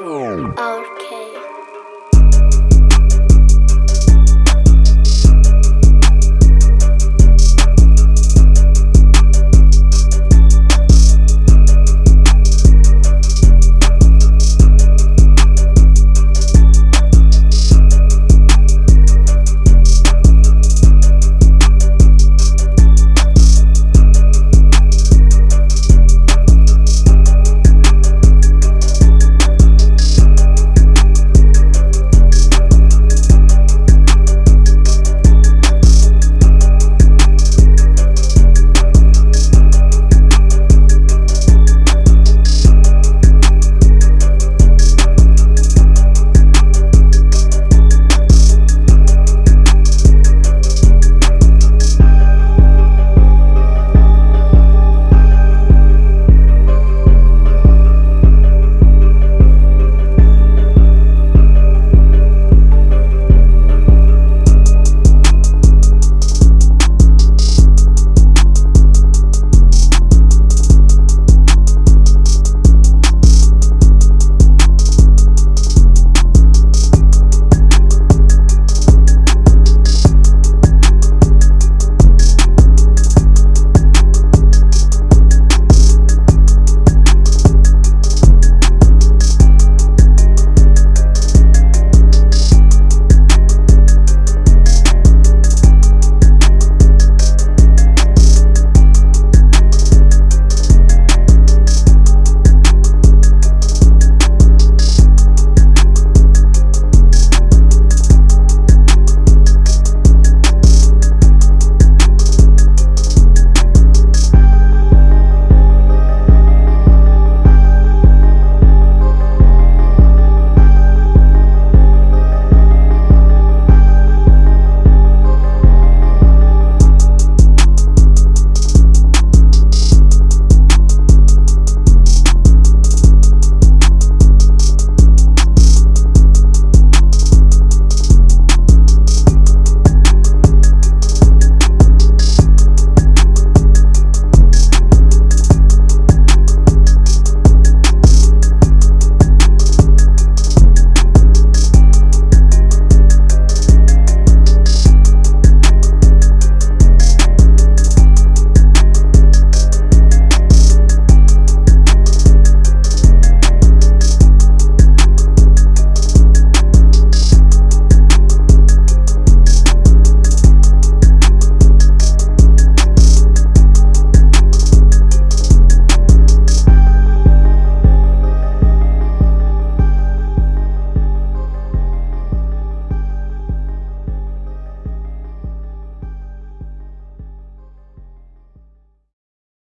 Our